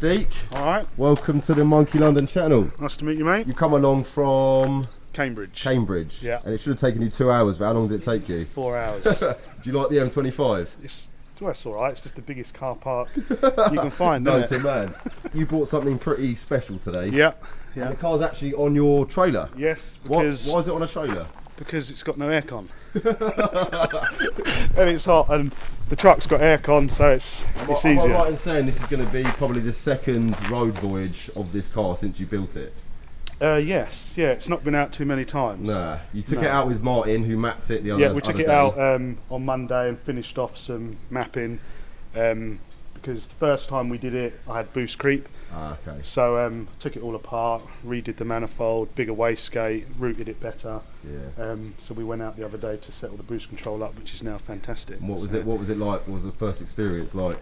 Deek, All right, welcome to the Monkey London channel. nice to meet you, mate. You come along from Cambridge. Cambridge, Yeah. and it should have taken you two hours, but how long did it take you? Four hours. Do you like the M25? it's, well, it's all right. It's just the biggest car park you can find, No, isn't to man. You bought something pretty special today. it? Yeah, And yeah. the car's actually on your trailer. Yes, Why, why is it on a trailer? because it's got no aircon. and it's hot, and the truck's got aircon, so it's it's Am I easier. right in saying this is going to be probably the second road voyage of this car since you built it? Uh, yes, yeah. It's not been out too many times. Nah. You took No. it out with Martin, who mapped it the other Yeah, we took it day. out um, on Monday and finished off some mapping um, because the first time we did it, I had boost creep. Ah, okay. So um, took it all apart, redid the manifold, bigger wastegate, routed it better. Yeah. Um, so we went out the other day to settle the boost control up, which is now fantastic. And what was So, it? What was it like? What was the first experience like?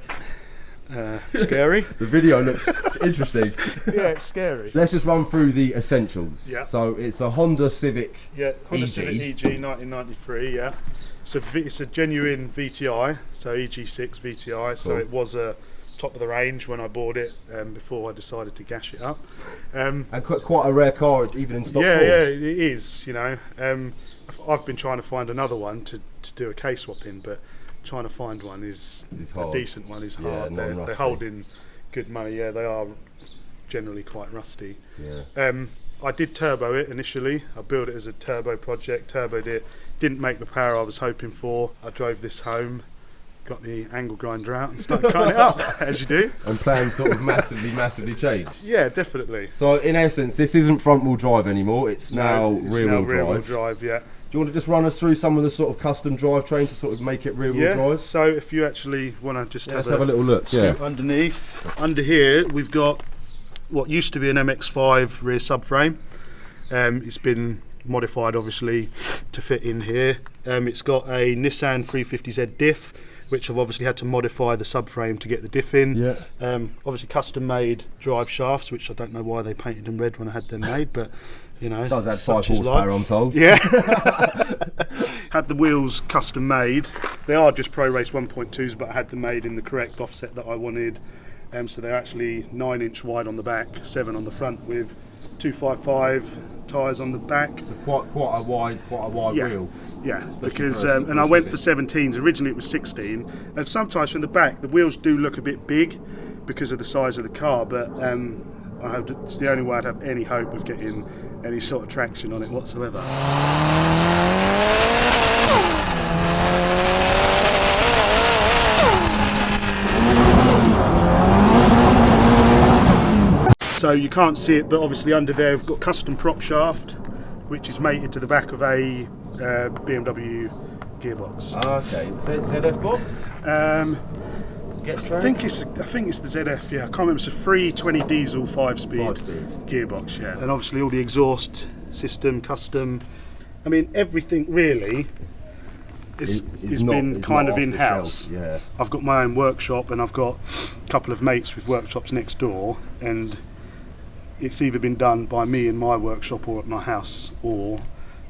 Uh, scary. The video looks interesting. yeah, it's scary. Let's just run through the essentials. Yeah. So it's a Honda Civic. Yeah, Honda EG. Civic EG 1993. Yeah, it's a v- it's a genuine VTI, so EG6 VTI. So it was a top of the range when I bought it um, before I decided to gash it up. Um, And quite, quite a rare car, even in stock yeah, form. yeah, it is. You know, um, I've- I've been trying to find another one to, to do a case swap in, but trying to find one is a decent one is Yeah, hard. they're, they're holding good money. Yeah, they are generally quite rusty. Yeah. Um, I did turbo it initially. I built it as a turbo project, turboed it. Didn't make the power I was hoping for. I drove this home, got the angle grinder out, and started cutting it up as you do. And plans sort of massively, massively changed. Yeah, definitely. So in essence, this isn't front wheel drive anymore. It's now No, it's rear now wheel rear wheel drive. drive. Yeah. Do you want to just run us through some of the sort of custom drivetrain to sort of make it rear wheel Yeah. drive? So if you actually want to just Yeah, have, let's have a little look. Yeah. underneath, under here we've got what used to be an MX-5 rear subframe. Um, it's been modified obviously to fit in here. Um, it's got a Nissan 350Z diff, which I've obviously had to modify the subframe to get the diff in. Yeah. Um, obviously custom made drive shafts, which I don't know why they painted them red when I had them made, but you know, It does add five horsepower. I'm told. Yeah. had the wheels custom made. They are just Pro Race 1.2s, but I had them made in the correct offset that I wanted. Um, so they're actually nine inch wide on the back, seven on the front, with 255 tyres on the back. So quite, quite a wide, quite a wide Yeah. wheel. Yeah, because um, and I went for 17s. Originally it was 16, and sometimes from the back the wheels do look a bit big because of the size of the car. But um, I have, it's the only way I'd have any hope of getting any sort of traction on it whatsoever. So you can't see it, but obviously under there we've got custom prop shaft, which is mated to the back of a uh, BMW gearbox. Okay. ZF box? Um, I think it's I think it's the ZF. Yeah, I can't remember. It's a 320 diesel five-speed Five-speed. gearbox. Yeah, and obviously all the exhaust system custom. I mean everything really. Is, It- has not- been kind of in-house. Yeah. I've got my own workshop and I've got a couple of mates with workshops next door and it's either been done by me in my workshop or at my house or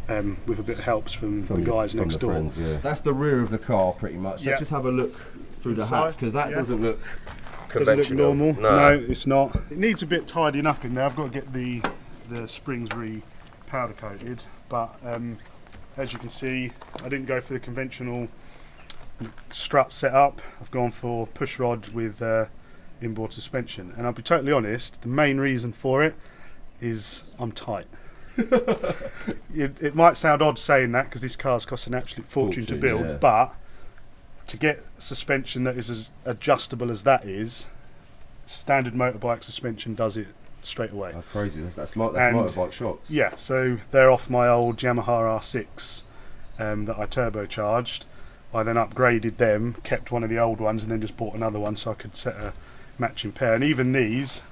um, with a bit of helps from, the your- guys from next the door. friends, yeah. That's the rear of the car, pretty much. Yeah. Let's just have a look through the hatch because that yeah. doesn't look Doesn't look conventional. normal. No. it's not. It needs a bit tidying up in there. I've got to get the the springs re powder coated, but um, as you can see, I didn't go for the conventional strut setup. I've gone for push rod with uh, inboard suspension, and I'll be totally honest. The main reason for it is I'm tight. it, it might sound odd saying that because this car's cost an absolute fortune, to build, yeah. but to get suspension that is as adjustable as that is, standard motorbike suspension does it straight away. Oh, crazy. That's, that's, mo- that's And- motorbike shocks. Yeah, so they're off my old Yamaha R6 um, that I turbocharged. I then upgraded them, kept one of the old ones, and then just bought another one so I could set a matching pair. And even these,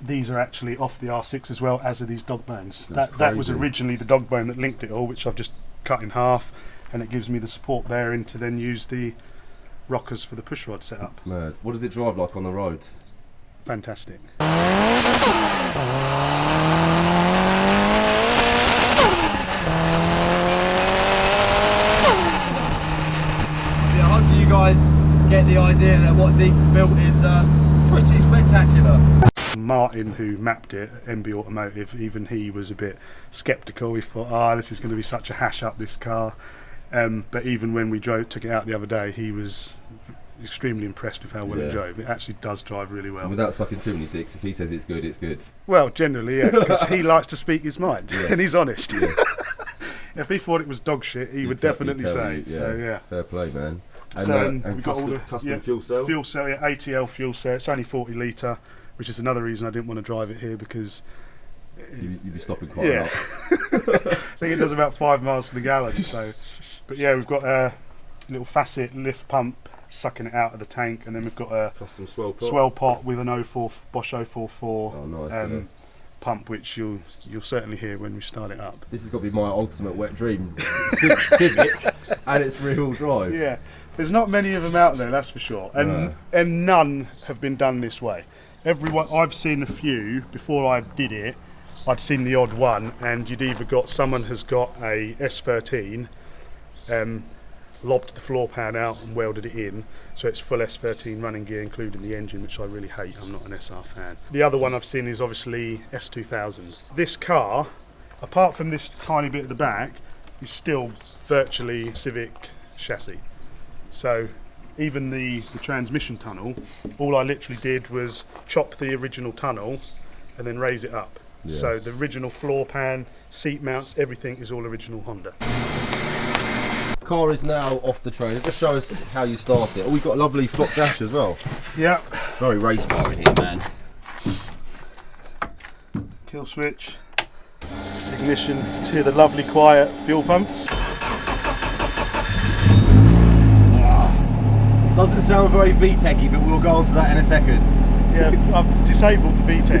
these are actually off the R6 as well as are these dog bones. That's That that was originally the dog bone that linked it all, which I've just cut in half, and it gives me the support bearing to then use the rockers for the push rod setup. Mad. What does it drive like on the road? Fantastic. Yeah, hopefully you guys get the idea that what Deke's built is uh, pretty spectacular. Martin, who mapped it, MB Automotive, even he was a bit sceptical. He thought, "Ah, this is going to be such a hash up this car." Um, but even when we drove, took it out the other day, he was extremely impressed with how well Yeah. it drove. It actually does drive really well. Without sucking too many dicks, if he says it's good, it's good. Well, generally, yeah, because he likes to speak his mind, Yes. and he's honest. Yeah. if he thought it was dog shit, he would He'd definitely he'd tell say. you, So yeah. Fair play, man. And, So, uh, um, and we've got all the- custom yeah, fuel cell. Fuel cell, yeah, ATL fuel cell. It's only 40 litre, which is another reason I didn't want to drive it here because You, you'd be stopping quite Yeah. a lot. I think it does about five miles to the gallon. So, but yeah, we've got a little facet lift pump sucking it out of the tank, and then we've got a Custom swirl pot. swirl pot with an 04 Bosch 044 Oh, nice. um, yeah. pump, which you'll you'll certainly hear when we start it up. This has got to be my ultimate wet dream. Civic, and it's rear-wheel drive. Yeah, there's not many of them out there, that's for sure, and No. and none have been done this way. Everyone I've seen a few before I did it. I'd seen the odd one, and you'd either got someone has got a S13, um, lobbed the floor pan out and welded it in, so it's full S13 running gear, including the engine, which I really hate. I'm not an SR fan. The other one I've seen is obviously S2000. This car, apart from this tiny bit at the back, is still virtually Civic chassis. So even the, the transmission tunnel, all I literally did was chop the original tunnel and then raise it up. Yeah. So the original floor pan, seat mounts, everything is all original Honda. Car is now off the trailer. Just show us how you start it. Oh, we've got a lovely flop dash as well. Yeah. Very race car in here, man. Kill switch, ignition. Hear the lovely quiet fuel pumps. Doesn't sound very VTEChy, but we'll go on to that in a second. Yeah, I've disabled the VTEC.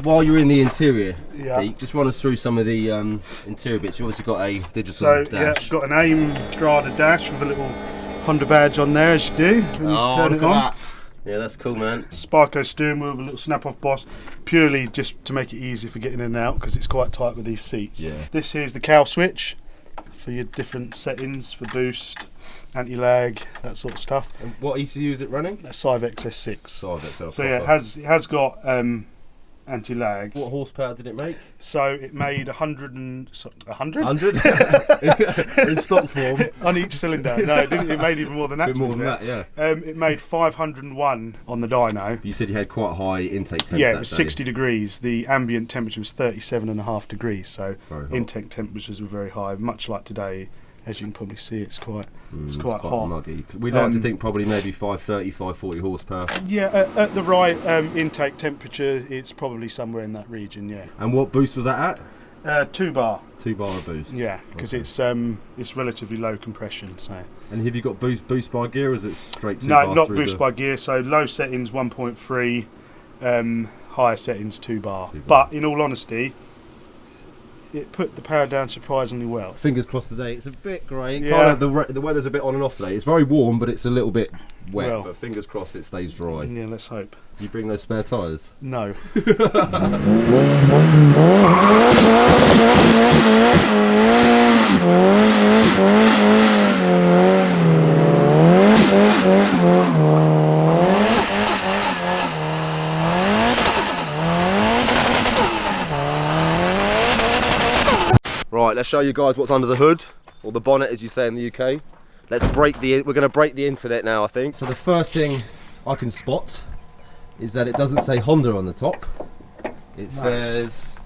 While you're in the interior, Yeah. Just run us through some of the um, interior bits. You've obviously got a digital So yeah, got an AIM Strada dash with a little Honda badge on there as you do when you oh, turn look it at on. that. Yeah, that's cool, man. Sparco steering wheel with a little snap off boss, purely just to make it easy for getting in and out because it's quite tight with these seats. Yeah. This here's the cow switch for your different settings for boost, anti lag, that sort of stuff. And what ECU is it running? That's Syvecs S6. Side itself. So yeah, it has it has got um, anti lag. What horsepower did it make? So it made a hundred and a hundred 100 in stock form. on each cylinder. No, it didn't. It made even more than that. bit more than that, yeah. Um, it made 501 on the dyno. You said you had quite high intake temps Yeah, it was day. 60 degrees. The ambient temperature was 37 and a half degrees, so intake temperatures were very high. Much like today, as you can probably see, it's quite Mm, it's quite hot. muggy. We'd like to Um, think probably maybe 530, 540 horsepower. Yeah, at, at the right um, intake temperature, it's probably somewhere in that region. Yeah, And what boost was that at? uh, two bar. Two bar of boost. Yeah, because Okay. it's um it's relatively low compression. So And have you got boost boost by gear or is it straight two no, bar not boost the- by gear. So low settings 1.3, um, higher settings two bar. Two bar. But in all honesty, it put the power down surprisingly well. Fingers crossed today. It's a bit grey. Yeah. Kind of the, the weather's a bit on and off today. It's very warm, but it's a little bit wet. Well. but fingers crossed it stays dry. Yeah, let's hope. Do you bring those spare tyres? No. Right, let's show you guys what's under the hood, or the bonnet as you say in the UK. Let's break the, we're going to break the internet now I think. So the first thing I can spot is that it doesn't say Honda on the top. It says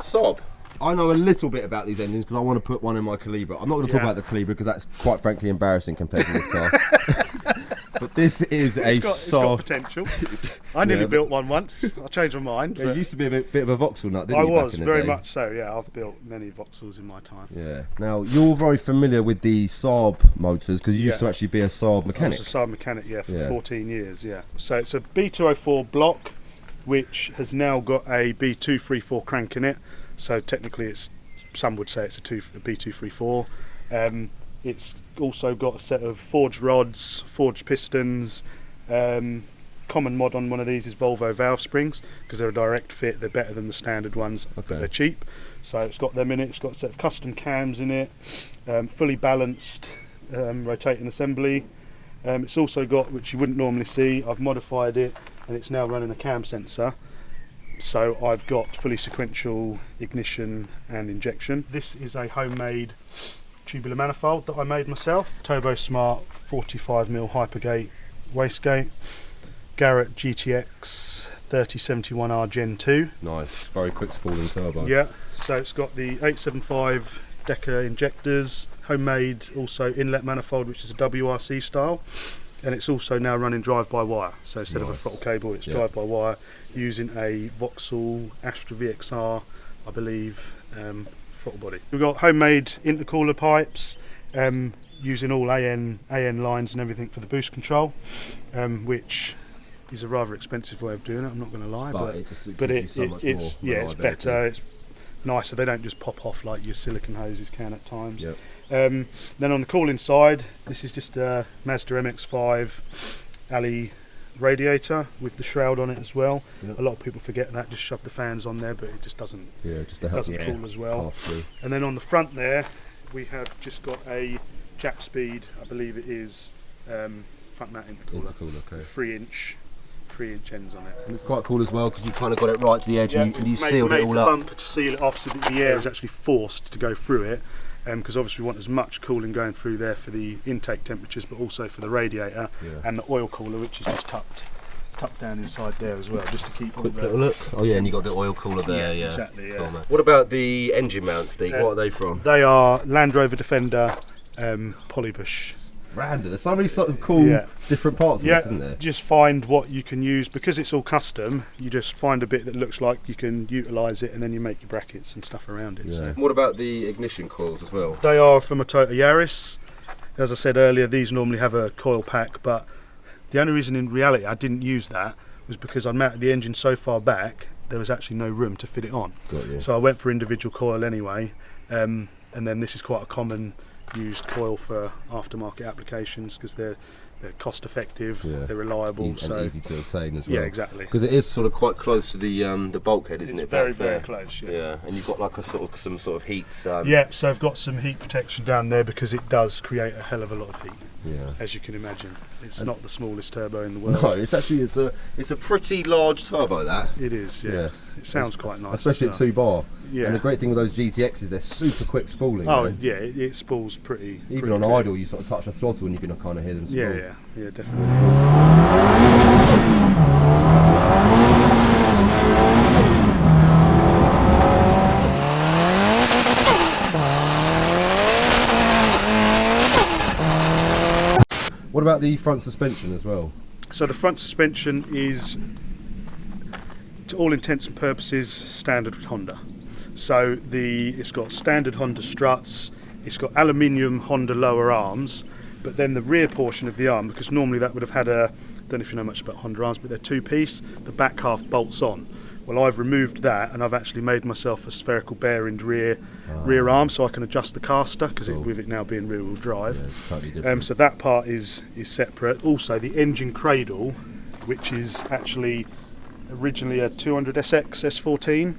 Saab. I know a little bit about these engines because I want to put one in my Calibra. I'm not going to talk Yeah. about the Calibra because that's quite frankly embarrassing compared to this car. but this is a got, it's got potential. I nearly Yeah, built one once. I changed my mind. You used to be a bit, bit of a Vauxhall nut, didn't I you? back was in the very day? much so. Yeah, I've built many Vauxhalls in my time. Yeah. Now you're very familiar with the Saab motors because you used Yeah. to actually be a Saab I mechanic. was a Saab mechanic, yeah, for Yeah. 14 years, yeah. So it's a B204 block, which has now got a B234 crank in it. So technically, it's some would say it's a, two, a B234. Um, it's also got a set of forged rods, forged pistons. Um, common mod on one of these is Volvo valve springs because they're a direct fit. They're better than the standard ones, Okay. but they're cheap. So it's got them in it. It's got a set of custom cams in it, um, fully balanced um, rotating assembly. Um, it's also got, which you wouldn't normally see, I've modified it and it's now running a cam sensor. So I've got fully sequential ignition and injection. This is a homemade tubular manifold that I made myself. Turbo Smart 45mm Hypergate wastegate. Garrett GTX 3071R Gen 2. Nice, very quick spooling turbo. Yeah, so it's got the 875 Deka injectors, homemade also inlet manifold, which is a WRC style, and it's also now running drive-by-wire. So instead of a throttle cable, it's drive-by-wire using a Vauxhall Astra VXR, I believe, um, throttle body. We've got homemade intercooler pipes. Um, using all AN AN lines and everything for the boost control, um, which is a rather expensive way of doing it. I'm not going to lie, But, but it just but it, so it- it's yeah, it's better. It's nicer. They don't just pop off like your silicon hoses can at times. Yep. Um, then on the cooling side, this is just a Mazda MX-5 alley radiator with the shroud on it as well. Yep. A lot of people forget that. Just shove the fans on there, but it just doesn't Yeah, just to help doesn't cool as well. And then on the front there, we have just got a Jap Speed, I believe it is, um, front mount intercooler, Intercooler, okay. three inch, three inch ends on it. And it's quite cool as well because you kind of got it right to the edge and you, and you made, sealed made it all the up. bump to seal it off so that the air is actually forced to go through it. Because obviously we want as much cooling going through there for the intake temperatures, but also for the radiator Yeah. and the oil cooler, which is just tucked, tucked down inside there as well, just to keep all Quick little look. Oh yeah, and you got the oil cooler there. Yeah, exactly. Yeah. Cool. What about the engine mounts, Steve? Uh, what are they from? They are Land Rover Defender um, Polybush. Random. There's so many sort of cool Yeah. different parts of Yeah, this, isn't there? just find what you can use because it's all custom. You just find a bit that looks like you can utilise it, and then you make your brackets and stuff around it. So. What about the ignition coils as well? They are from a Toyota Yaris. As I said earlier, these normally have a coil pack, but the only reason in reality I didn't use that was because I mounted the engine so far back there was actually no room to fit it on. Got you. So I went for individual coil anyway, um, and then this is quite a common used coil for aftermarket applications because they're they're cost effective, Yeah. they're reliable. E- and so easy to obtain as well. yeah, exactly. Because it is sort of quite close to the um, the bulkhead, isn't It's it? very very close. Yeah. Yeah, and you've got like a sort of some sort of heat. Um, Yeah, so I've got some heat protection down there because it does create a hell of a lot of heat, Yeah. as you can imagine. It's not the smallest turbo in the world. No, it's actually it's a it's a pretty large turbo that. It is, yeah. Yes. It sounds quite nice. Especially at two bar. Yeah. And the great thing with those GTXs, is they're super quick spooling. Oh, man. yeah, it, it spools pretty. Even pretty on quick. idle, you sort of touch the throttle and you can kind of hear them spool. Yeah, yeah, yeah, definitely. What about the front suspension as well? So the front suspension is, to all intents and purposes, standard Honda. So the it's got standard Honda struts. It's got aluminium Honda lower arms, but then the rear portion of the arm, because normally that would have had a, I don't know if you know much about Honda arms, but they're two piece. The back half bolts on. Well, I've removed that and I've actually made myself a spherical bearing rear rear arm, so I can adjust the caster because Cool. with it now being rear wheel drive. Yeah, totally Um, so that part is is separate. Also, the engine cradle, which is actually originally a 200 SX S14,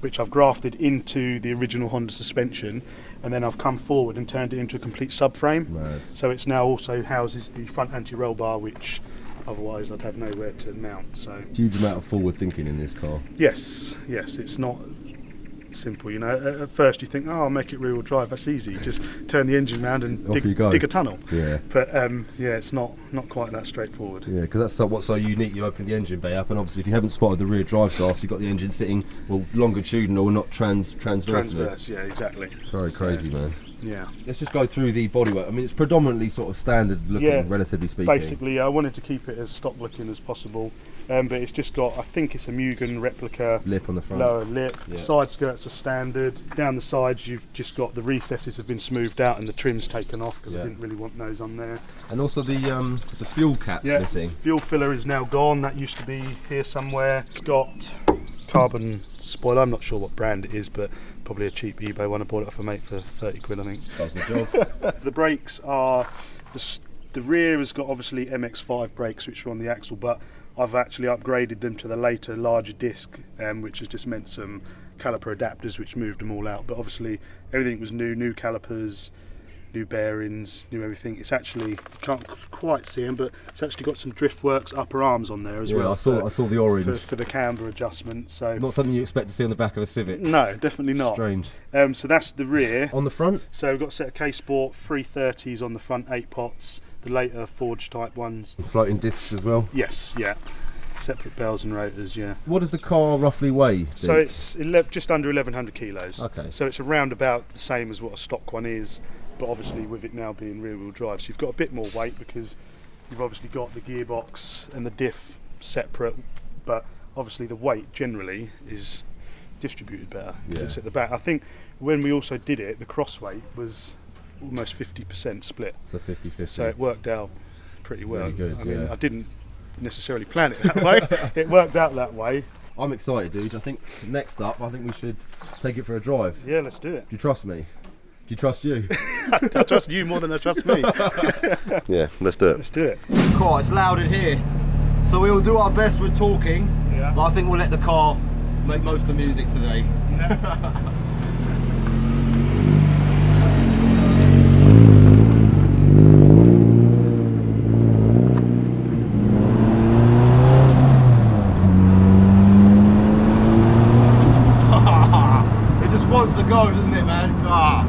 which I've grafted into the original Honda suspension, and then I've come forward and turned it into a complete subframe. Mad. So it's now also houses the front anti-roll bar, which otherwise I'd have nowhere to mount. So Huge amount of forward thinking in this car. yes, yes, it's not simple. You know, at, first you think, oh, I'll make it rear-wheel drive. That's easy. Just turn the engine round and dig, go. dig a tunnel. Yeah. But um, yeah, it's not not quite that straightforward. Yeah, because that's so, what's so unique. You open the engine bay up, and obviously, if you haven't spotted the rear drive shaft, you've got the engine sitting well longitudinal, or not trans transverse. Transverse, yeah, exactly. Very So, crazy, man. Yeah. Let's just go through the bodywork. I mean, it's predominantly sort of standard looking, Yeah, relatively speaking. Basically, I wanted to keep it as stock looking as possible, um, but it's just got, I think it's a Mugen replica Lip on the front. lower lip. Yeah. The side skirts are standard. Down the sides, you've just got the recesses have been smoothed out and the trim's taken off because Yeah. I didn't really want those on there. And also the um, the fuel cap's Yeah, missing. fuel filler is now gone. That used to be here somewhere. It's got carbon spoiler. I'm not sure what brand it is, but probably a cheap eBay one. I bought it off a mate for 30 quid, I think. Does the job. The brakes are the, the rear has got obviously MX5 brakes which are on the axle, but I've actually upgraded them to the later larger disc, um, which has just meant some caliper adapters which moved them all out. But obviously everything was new, new calipers, new bearings, new everything. It's actually you can't quite see them, but it's actually got some DriftWorks upper arms on there as yeah, well. I saw for, I saw the orange. for, for the camber adjustment. So Not something you expect to see on the back of a Civic. no, definitely not. Strange. Um, so that's the rear. On the front, So we've got a set of K Sport 330s on the front, eight pots, the later forged type ones. floating discs as well. Yes, yeah. Separate bells and rotors, yeah. What does the car roughly weigh? So it's just under 1100 kilos. Okay. So it's around about the same as what a stock one is, but obviously with it now being rear wheel drive, so you've got a bit more weight because you've obviously got the gearbox and the diff separate, but obviously the weight generally is distributed better because Yeah. it's at the back. I think when we also did it, the cross weight was almost 50% split. so 50-50. So it worked out pretty well. Really good, I mean, yeah. I didn't necessarily plan it that way. it worked out that way. I'm excited, dude. I think next up, I think we should take it for a drive. Yeah, let's do it. Do you trust me? Do you trust you? I trust you more than I trust me. yeah, let's do it. let's do it. Cool, it's loud in here. So we'll do our best with talking, Yeah. but I think we'll let the car make most of the music today. it just wants to go, doesn't it, man? Ah.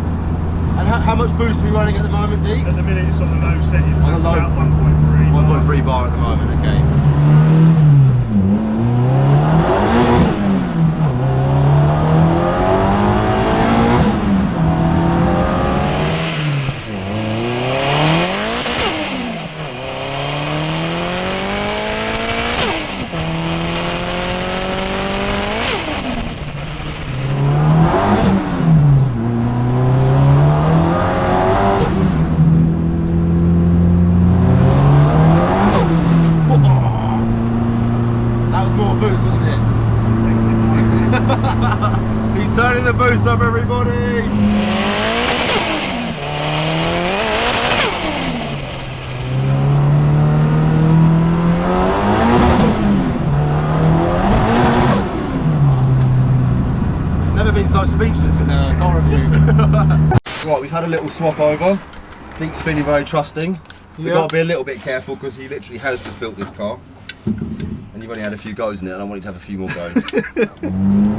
And how, how much boost are we running at the moment, Deke? At the minute it's on the low setting, so On it's the low. about 1.3. 1.3 bar at the moment, okay. That was more boost, wasn't it? He's turning the boost up, everybody! Never been so speechless in a car review. right, we've had a little swap over. Deke's feeling very trusting. We've Yeah. got to be a little bit careful because he literally has just built this car. And you've only had a few goes in it, and I want you to have a few more goes.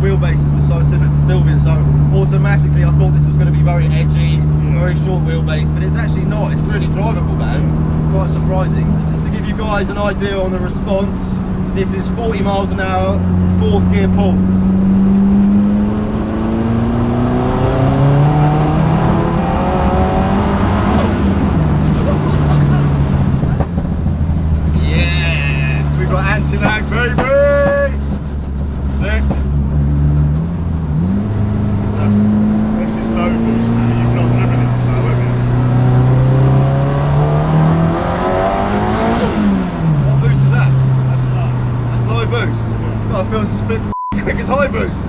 wheelbases were so similar to Silvia, so automatically I thought this was going to be very edgy, very short wheelbase, but it's actually not. It's really drivable, man. Quite surprising. Just to give you guys an idea on the response, this is 40 miles an hour, fourth gear pull. Yeah, we got anti-lag, baby. Sick. That's, this is low boost. now. You've not driven it low, have you? What boost is that? That's low. That's low boost. God, it feels a split quick as high boost.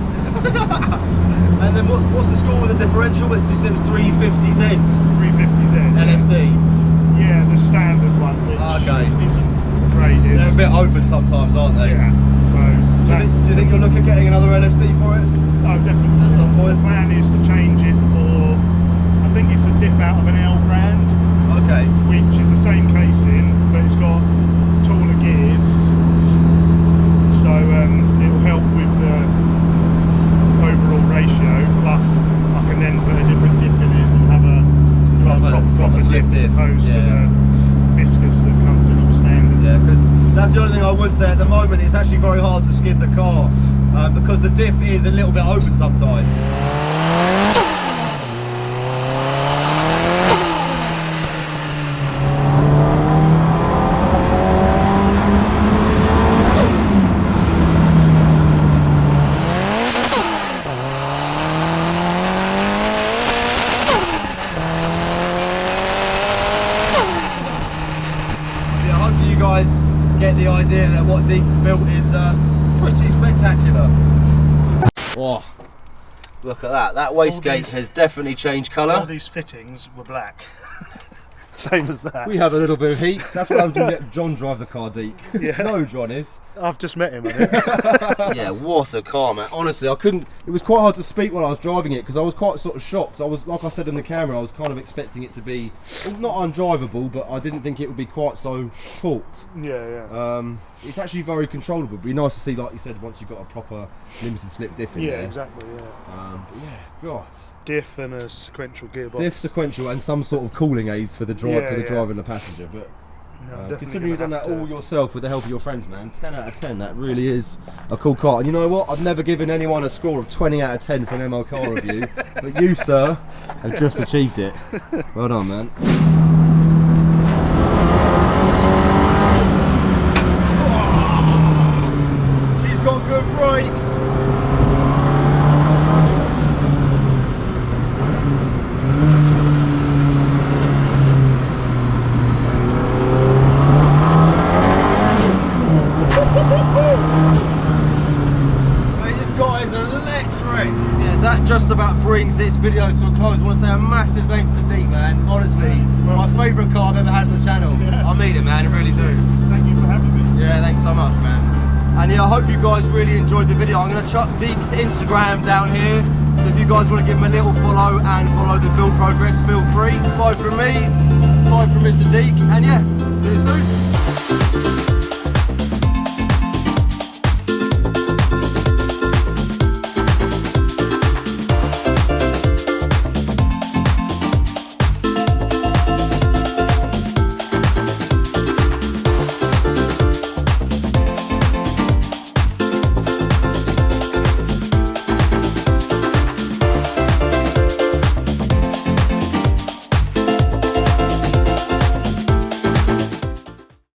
and then what's what's the score with the differential? It's you said it was 350Z 350Z. LSD. Yeah, the standard one, which Okay. isn't great. Is, They're a bit open sometimes, aren't they? Yeah. So Do you, think, do you think you'll look at getting another LSD for it? oh, definitely. At some point? The plan is to change it for. I think it's a diff out of an L brand, Okay. which is the same casing, but it's got taller gears. So um, it will help with the overall ratio. Plus, I can then put a different diff in it and have a Proper- proper, proper proper diff as opposed yeah. to the viscous that comes in all standard. Yeah, because that's the only thing I would say at the moment. It's actually very hard to skid the car uh, because the diff is a little bit open sometimes. Yeah, hopefully you guys get the idea that what Deke's built is uh, pretty spectacular. Oh, look at that. That wastegate these- has definitely changed All colour. these fittings were black. Same as that. We have a little bit of heat. That's what I'm doing. Let John drive the car, Deke. Yeah. No, John is. I've just met him. Yeah, what a car, man. Honestly, I couldn't. It was quite hard to speak while I was driving it because I was quite sort of shocked. I was, like I said in the camera, I was kind of expecting it to be well, not undrivable, but I didn't think it would be quite so taut. yeah, yeah. Um, it's actually very controllable. It'd be nice to see, like you said, once you've got a proper limited slip diff in yeah, there. exactly. Yeah. Um, but yeah, God. Diff and a sequential gearbox. Diff sequential and some sort of cooling aids for the drive Yeah, for the yeah. driver and the passenger. But No, uh, considering you've done that all yourself with the help of your friends, man, 10 out of 10. That really is a cool car. And you know what? I've never given anyone a score of 20 out of 10 for an ML car review, but you, sir, have just achieved it. Well done, man. She's got good brakes. Mate, this guy is electric. Yeah, that just about brings this video to a close. I want to say a massive Deke, man. Honestly, my favourite car I've ever had on the channel. I mean it, man. I really do. Thank you for having me. Yeah, thanks so much, man. And yeah, I hope you guys really enjoyed the video. I'm going to chuck Deek's Instagram down here. So if you guys want to give him a little follow and follow the build progress, feel free. Bye from me, bye from Mr. Deek, and yeah, see you soon.